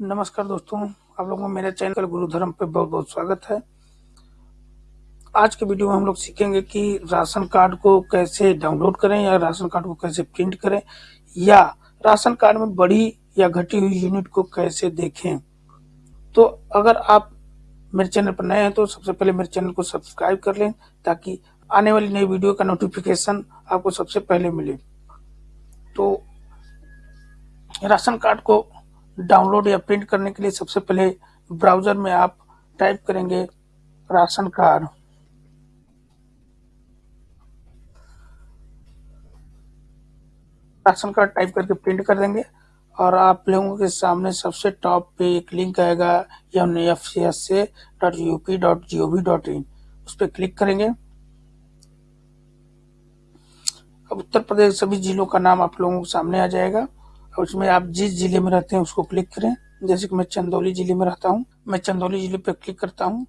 नमस्कार दोस्तों, आप लोगों को मेरे चैनल गुरु धर्म पे बहुत बहुत स्वागत है। आज के वीडियो में हम लोग सीखेंगे कि राशन कार्ड को कैसे डाउनलोड करें या राशन कार्ड को कैसे प्रिंट करें या राशन कार्ड में बढ़ी या घटी हुई यूनिट को कैसे देखें। तो अगर आप मेरे चैनल पर नए हैं तो सबसे पहले मेरे चैनल को सब्सक्राइब कर लें ताकि आने वाली नई वीडियो का नोटिफिकेशन आपको सबसे पहले मिले। तो राशन कार्ड को डाउनलोड या प्रिंट करने के लिए सबसे पहले ब्राउज़र में आप टाइप करेंगे ration card. Ration card type करके प्रिंट कर देंगे और आप लोगों के सामने सबसे टॉप पे एक लिंक आएगा F C S dot U P dot G O V dot in उस पर क्लिक करेंगे। अब उत्तर प्रदेश सभी जिलों का नाम आप लोगों के सामने आ जाएगा। उसमें आप जिस ज़िले में रहते हैं उसको क्लिक करें। जैसे कि मैं चंदौली ज़िले में रहता हूँ। मैं चंदौली ज़िले पर क्लिक करता हूँ।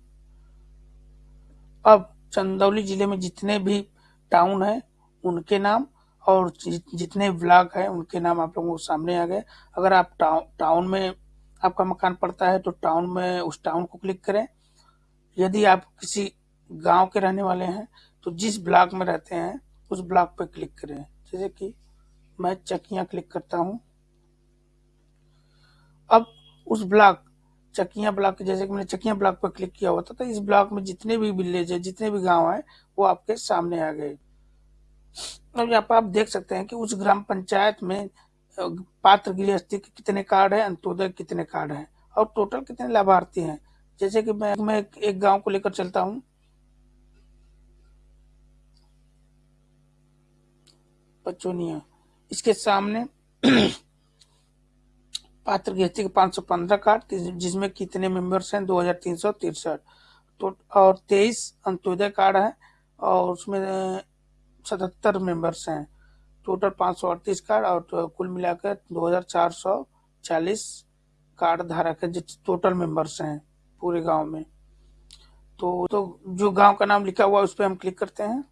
अब चंदौली ज़िले में जितने भी टाउन है, उनके नाम और जितने ब्लॉक है, उनके नाम आप लोगों को सामने आ गए। अगर आप टाउन में आपका मकान पड़ता है तो टाउन में उस टाउन को क्लिक करें। यदि आप किसी गाँव के रहने वाले हैं तो जिस ब्लॉक में रहते हैं, उस ब्लॉक पे क्लिक करें। जैसे कि मैं चकिया क्लिक करता हूँ। उस ब्लॉक चकिया ब्लॉक जैसे कि मैंने चकिया ब्लॉक पर क्लिक किया हुआ था तो इस ब्लॉक में जितने भी विलेज है जितने भी गाँव है वो आपके सामने आ गए। अब यहाँ पर आप देख सकते हैं कि उस ग्राम पंचायत में पात्र गृहस्थी के कितने कार्ड है अंत्योदय कितने कार्ड है और टोटल कितने लाभार्थी हैं। जैसे कि मैं मैं एक, गाँव को लेकर चलता हूँ। पचोनिया। इसके सामने पात्र गृहस्थी के पाँच सौ पंद्रह कार्ड जिसमें कितने मेंबर्स हैं, दो हज़ार तीन सौ तिरसठ। तो और तेईस अंत्योदय कार्ड है, और उसमें सतहत्तर मेंबर्स हैं। टोटल पाँच सौ अड़तीस कार्ड, और तो कुल मिलाकर दो हज़ार चार सौ चालीस कार्ड धारक है जिस टोटल मेंबर्स हैं पूरे गाँव में। तो तो जो गाँव का नाम लिखा हुआ है, उस पर हम क्लिक करते हैं।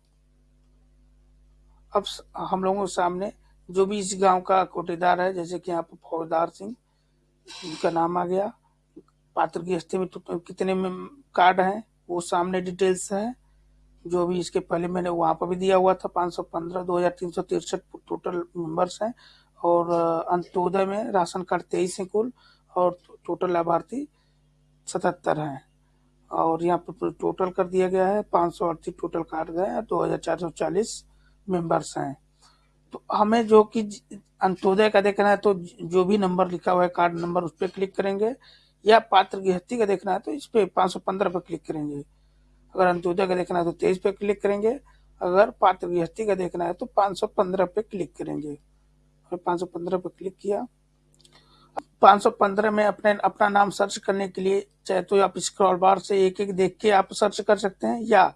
अब हम लोगों के सामने जो भी इस गाँव का कोटेदार है, जैसे कि यहाँ पर फौजदार सिंह उनका नाम आ गया। पात्र की हस्ती में तो कितने में कार्ड हैं, वो सामने डिटेल्स है, जो भी इसके पहले मैंने वहाँ पर भी दिया हुआ था, पाँच सौ पंद्रह, दो हज़ार तीन सौ तिरसठ टोटल मेंबर्स हैं, और अंत्योदय में राशन कार्ड तेईस हैं कुल, और टोटल लाभार्थी सतहत्तर हैं। और यहाँ पर टोटल कर दिया गया है, पाँच सौ अड़तीस टोटल कार्ड है, दो हज़ार चार सौ चालीस मेंबर्स हैं। तो हमें जो कि अंत्योदय का देखना है तो जो भी नंबर लिखा हुआ है, कार्ड नंबर उस पर क्लिक करेंगे, या पात्र गृहस्थी का देखना है तो इस पे पाँच सौ पंद्रह पे क्लिक करेंगे। अगर अंत्योदय का देखना है तो तेईस पे क्लिक करेंगे, अगर पात्र गृहस्थी का देखना है तो पाँच सौ पंद्रह पे क्लिक करेंगे। और पाँच सौ पंद्रह पे क्लिक किया, पाँच सौ पंद्रह में अपने, अपना नाम सर्च करने के लिए, चाहे तो आप स्क्रॉल बार से एक एक देख के आप सर्च कर सकते हैं, या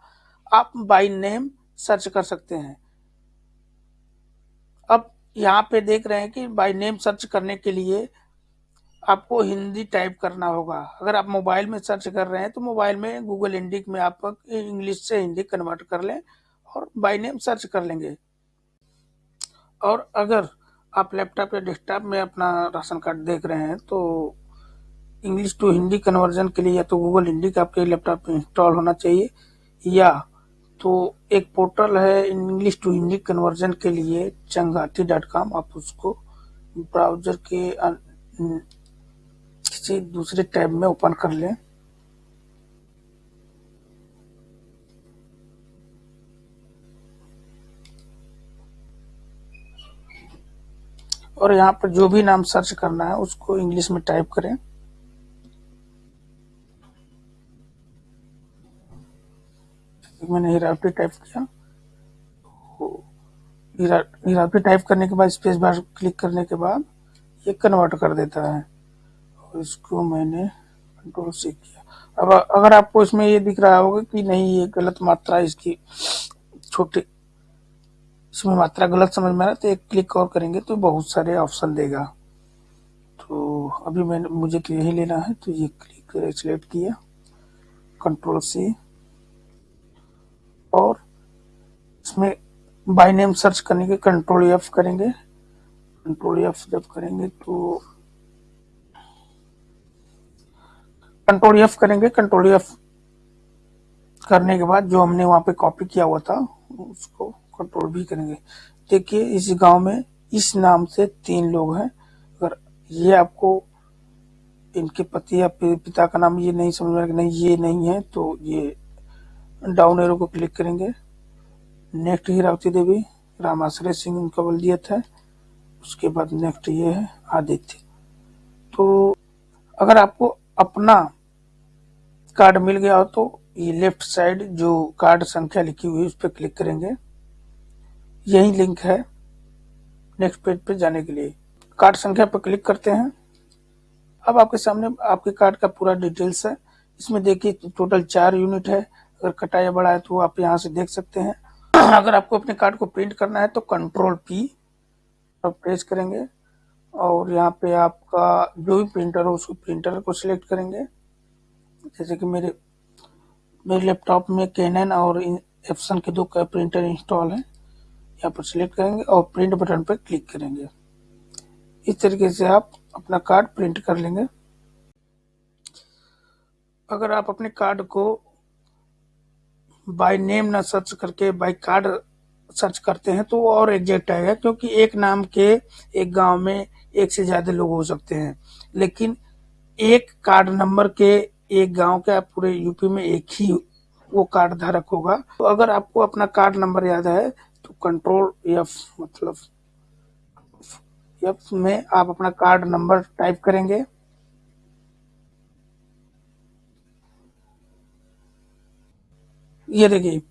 आप बाई नेम सर्च कर सकते हैं। अब यहाँ पे देख रहे हैं कि बाय नेम सर्च करने के लिए आपको हिंदी टाइप करना होगा। अगर आप मोबाइल में सर्च कर रहे हैं तो मोबाइल में गूगल इंडिक में आप इंग्लिश से हिंदी कन्वर्ट कर लें और बाय नेम सर्च कर लेंगे। और अगर आप लैपटॉप या डेस्कटॉप में अपना राशन कार्ड देख रहे हैं तो इंग्लिश टू हिंदी कन्वर्जन के लिए या तो गूगल इंडिक आपके लैपटॉप में इंस्टॉल होना चाहिए या तो एक पोर्टल है इंग्लिश टू हिंदी कन्वर्जन के लिए चंगाती डॉट कॉम आप उसको ब्राउज़र के किसी दूसरे टैब में ओपन कर लें। और यहाँ पर जो भी नाम सर्च करना है, उसको इंग्लिश में टाइप करें। मैंने हीरापी टाइप किया। टाइप करने के बाद स्पेस बार क्लिक करने के बाद, ये कन्वर्ट कर देता है। और इसको मैंने कंट्रोल से किया। अब अगर आपको इसमें ये दिख रहा होगा कि नहीं, ये गलत मात्रा इसकी, छोटी, इसमें मात्रा गलत समझ में आ रहा तो एक क्लिक और करेंगे तो बहुत सारे ऑप्शन देगा। तो अभी मैंने, मुझे तो यही लेना है तो ये क्लिक सिलेक्ट किया। कंट्रोल से और इसमें बाई नेम सर्च करने के कंट्रोल एफ़ करेंगे। कंट्रोल एफ़ जब करेंगे तो कंट्रोल एफ़ करेंगे। कंट्रोल एफ़ करने के बाद जो हमने वहाँ पे कॉपी किया हुआ था, उसको कंट्रोल भी करेंगे। देखिए, इस गाँव में इस नाम से तीन लोग हैं। अगर ये आपको इनके पति या पिता का नाम ये नहीं समझ में नहीं, ये नहीं है तो ये डाउन एरो को क्लिक करेंगे। नेक्स्ट हीरावती देवी, रामाश्रय सिंह उनका बल्दियत है। उसके बाद नेक्स्ट ये है आदित्य। तो अगर आपको अपना कार्ड मिल गया हो तो ये लेफ़्ट साइड जो कार्ड संख्या लिखी हुई है, उस पर क्लिक करेंगे। यही लिंक है नेक्स्ट पेज पे जाने के लिए। कार्ड संख्या पर क्लिक करते हैं। अब आपके सामने आपके कार्ड का पूरा डिटेल्स है। इसमें देखिए, टोटल चार यूनिट है। अगर कटा या बड़ा है तो आप यहाँ से देख सकते हैं। अगर आपको अपने कार्ड को प्रिंट करना है तो कंट्रोल पी अब प्रेस करेंगे और यहाँ पे आपका जो भी प्रिंटर हो उसको प्रिंटर को सिलेक्ट करेंगे। जैसे कि मेरे मेरे लैपटॉप में कैनन और एप्सन के दो प्रिंटर इंस्टॉल हैं। यहाँ पर सिलेक्ट करेंगे और प्रिंट बटन पर क्लिक करेंगे। इस तरीके से आप अपना कार्ड प्रिंट कर लेंगे। अगर आप अपने कार्ड को बाय नेम ना सर्च करके बाय कार्ड सर्च करते हैं तो और एग्जैक्ट आएगा, क्योंकि एक नाम के एक गाँव में एक से ज़्यादा लोग हो सकते हैं। लेकिन एक कार्ड नंबर के एक गाँव का पूरे यूपी में एक ही वो कार्ड धारक होगा। तो अगर आपको अपना कार्ड नंबर याद है तो कंट्रोल एफ़ मतलब एफ़ में आप अपना कार्ड नंबर टाइप करेंगे। ये देखिए,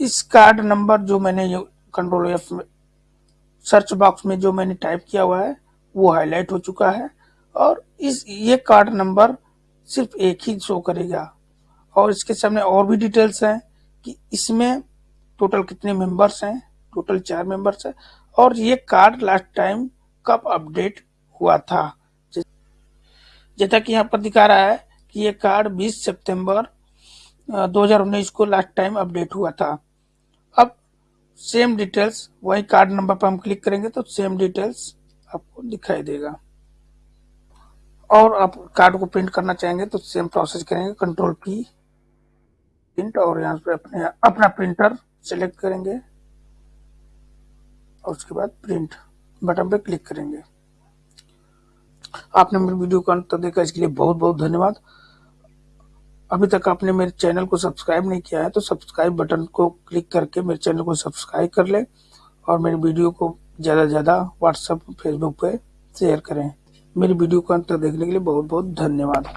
इस कार्ड नंबर जो मैंने कंट्रोल एफ़ में सर्च बॉक्स में जो मैंने टाइप किया हुआ है, वो हाईलाइट हो चुका है। और इस, ये कार्ड नंबर सिर्फ़ एक ही शो करेगा। और इसके सामने और भी डिटेल्स हैं कि इसमें टोटल कितने मेंबर्स हैं टोटल चार मेंबर्स हैं। और ये कार्ड लास्ट टाइम कब अपडेट हुआ था? जैसा कि यहाँ पर दिखा रहा है कि ये कार्ड 20 सितंबर 2019 को लास्ट टाइम अपडेट हुआ था। अब सेम डिटेल्स वही कार्ड नंबर पर हम क्लिक करेंगे तो सेम डिटेल्स आपको दिखाई देगा। और आप कार्ड को प्रिंट करना चाहेंगे तो सेम प्रोसेस करेंगे कंट्रोल पी प्रिंट और यहाँ पे अपने, अपना प्रिंटर सेलेक्ट करेंगे। और उसके बाद प्रिंट बटन पे क्लिक करेंगे। आपने मेरे वीडियो को अंत तक देखा, इसके लिए बहुत बहुत धन्यवाद। अभी तक आपने मेरे चैनल को सब्सक्राइब नहीं किया है तो सब्सक्राइब बटन को क्लिक करके मेरे चैनल को सब्सक्राइब कर लें और मेरे वीडियो को ज़्यादा से ज़्यादा व्हाट्सएप, फेसबुक पे शेयर करें। मेरी वीडियो को अंत तक देखने के लिए बहुत बहुत धन्यवाद।